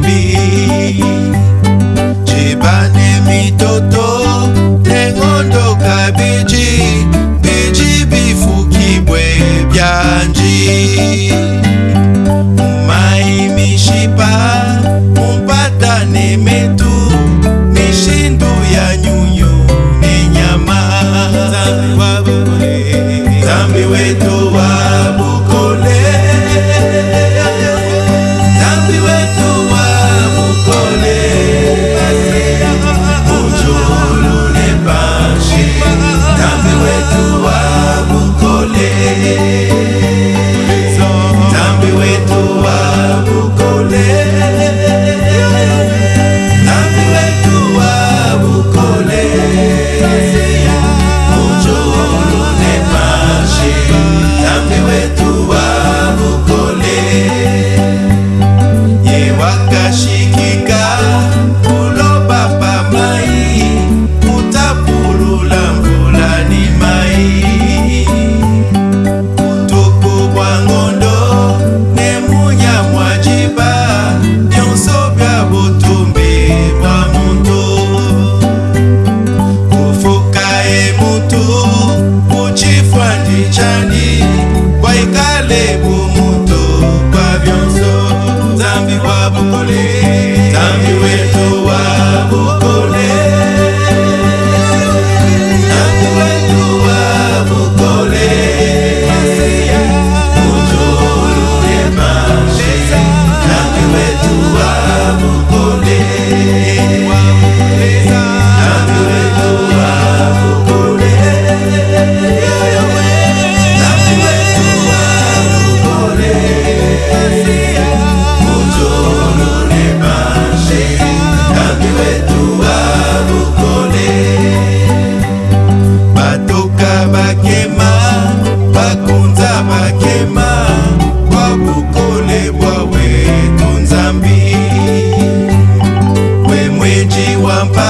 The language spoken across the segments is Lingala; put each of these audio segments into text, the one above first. yambi jebane mitoto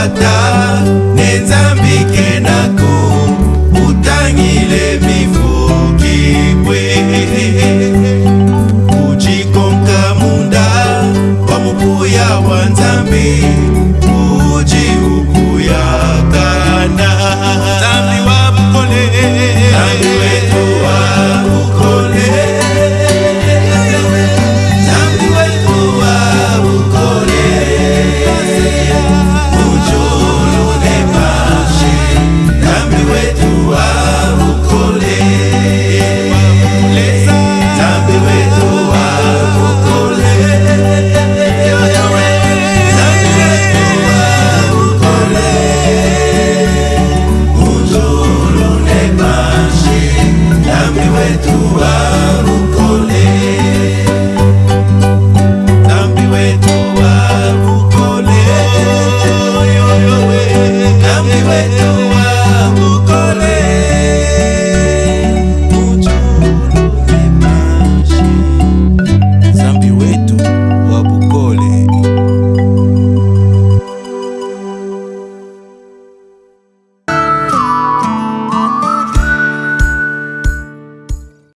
kufuata nenzambi kenako utangile mifukibwe ujikonka munda wa mukuya wa nzambi